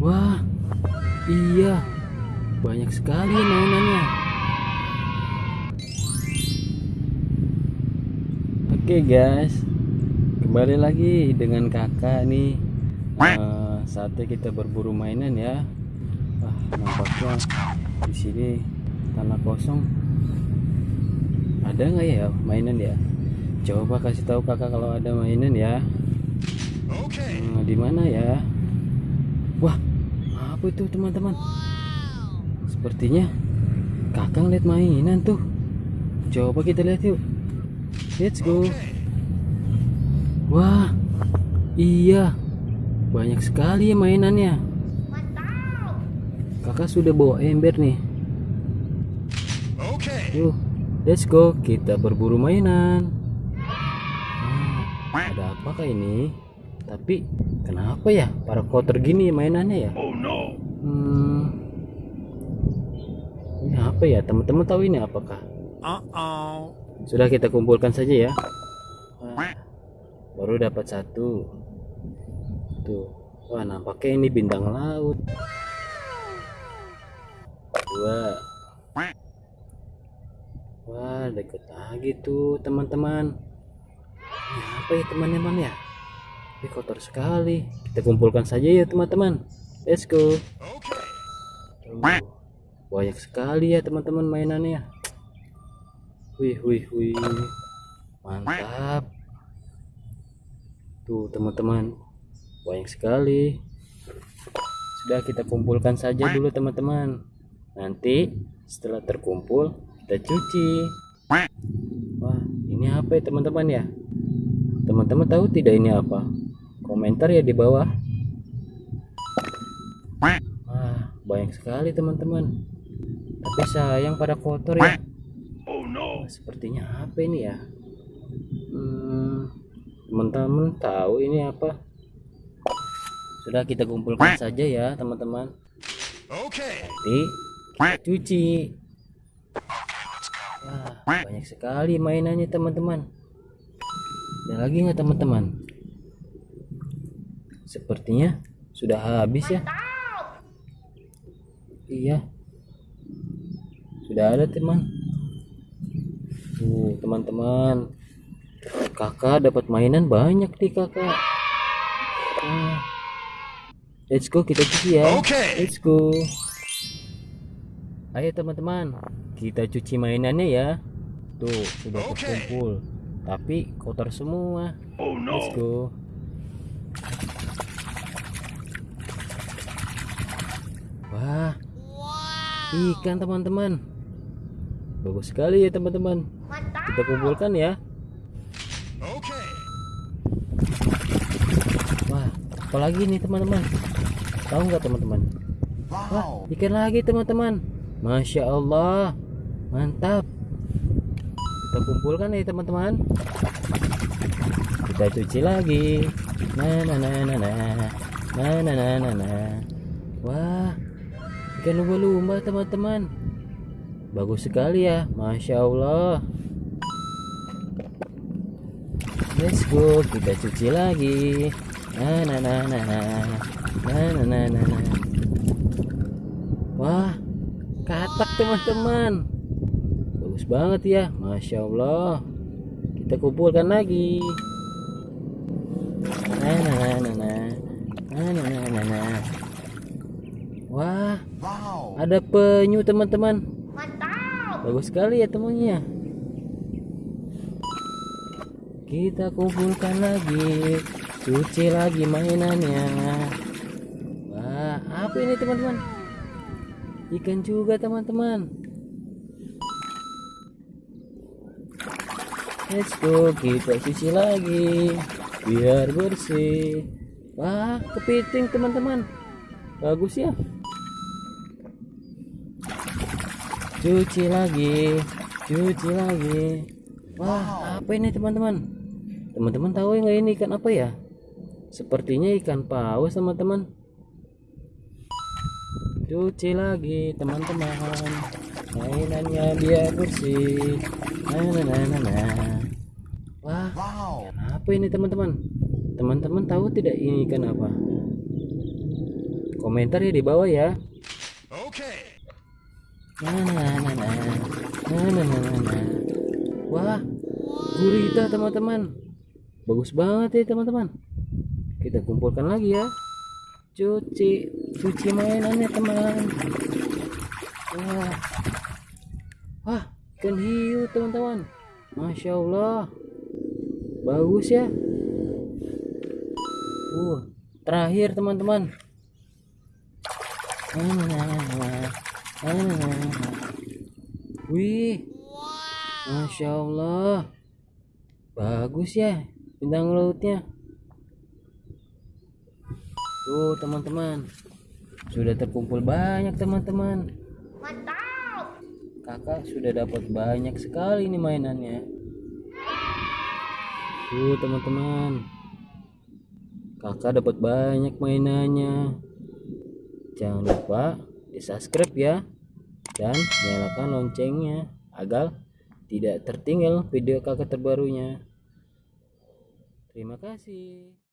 Wah, iya, banyak sekali mainannya. Oke guys, kembali lagi dengan kakak nih. Eh, saatnya kita berburu mainan ya. Wah, nampaknya di sini tanah kosong. Ada nggak ya mainan ya? Coba kasih tahu kakak kalau ada mainan ya. Hmm, di mana ya? Wah, apa itu teman-teman? Sepertinya kakak lihat mainan tuh. Coba kita lihat yuk. Let's go. Wah, iya, banyak sekali ya mainannya. Kakak sudah bawa ember nih. Yuk, let's go. Kita berburu mainan. Hmm, ada apakah ini? Tapi kenapa ya para kotor gini mainannya ya? Hmm, ini apa ya? Teman-teman tahu ini apakah? Uh-oh. Sudah kita kumpulkan saja ya. Wah, baru dapat satu. Tuh. Wah, nampaknya ini bintang laut. Dua. Wah, deket lagi tuh, teman-teman. Ini apa ya, teman-teman ya? Ini kotor sekali. Kita kumpulkan saja ya, teman-teman. Let's go. Tuh. Banyak sekali ya, teman-teman mainannya. Wih, wih, wih. Mantap. Tuh, teman-teman. Banyak sekali. Sudah kita kumpulkan saja dulu, teman-teman. Nanti setelah terkumpul, kita cuci. Wah, ini apa ya, teman-teman ya? Teman-teman tahu tidak ini apa? Komentar ya di bawah. Wah, banyak sekali, teman-teman. Tapi sayang pada kotor ya. Wah, sepertinya apa ini ya? Hmm, teman-teman tahu ini apa? Sudah kita kumpulkan saja ya teman-teman. Nanti kita cuci. Wah, banyak sekali mainannya teman-teman. Ada lagi nggak teman-teman? Sepertinya sudah habis ya. Iya sudah ada teman Tuh, teman-teman. Kakak dapat mainan banyak nih, Kakak. Nah, let's go kita cuci ya. Let's go. Ayo teman-teman, kita cuci mainannya ya. Tuh, sudah terkumpul. Tapi kotor semua. Let's go. Wah. Ikan teman-teman. Bagus sekali ya teman-teman. Kita kumpulkan ya. Wah, apalagi nih teman-teman? Tahu nggak teman-teman? Wah, ikan lagi teman-teman. Masya Allah, mantap. Kita kumpulkan ya teman-teman. Kita cuci lagi. Nah, nah, nah, nah, nah, nah, nah, nah, nah, nah. Wah, ikan lumba-lumba teman-teman. Bagus sekali ya, masya Allah. Let's go, kita cuci lagi. Nah, nah, nah, nah, nah, nah, nah, nah, nah. Wah, katak teman-teman. Bagus banget ya, masya Allah. Kita kumpulkan lagi. Nah, nah, nah, nah, nah, nah, nah, nah, nah, nah. Wah, ada penyu teman-teman. Bagus sekali ya temunya. Kita kumpulkan lagi, cuci lagi mainannya. Wah, apa ini teman-teman? Ikan juga teman-teman. Let's go, kita cuci lagi biar bersih. Wah, kepiting teman-teman. Bagus ya. Cuci lagi. Cuci lagi. Wah apa ini teman-teman? Teman-teman tahu nggak ini ikan apa ya? Sepertinya ikan paus teman-teman. Cuci lagi teman-teman. Mainannya biar bersih. Nah nah nah nah, nah. wah ikan apa ini teman-teman? Teman-teman tahu tidak ini ikan apa? Komentar ya di bawah ya. Okay. Wah, gurita teman-teman. Bagus banget ya teman-teman. Kita kumpulkan lagi ya. Cuci, cuci mainannya teman. Wah, wah, ikan hiu teman-teman. Masya Allah, bagus ya. Uh, terakhir teman-teman. Nah, nah, nah, nah. Wih, masya Allah, bagus ya bintang lautnya. Tuh teman-teman, sudah terkumpul banyak teman-teman. Kakak sudah dapat banyak sekali nih mainannya. Tuh teman-teman, kakak dapat banyak mainannya. Jangan lupa di subscribe ya dan nyalakan loncengnya agar tidak tertinggal video kakak terbarunya. Terima kasih.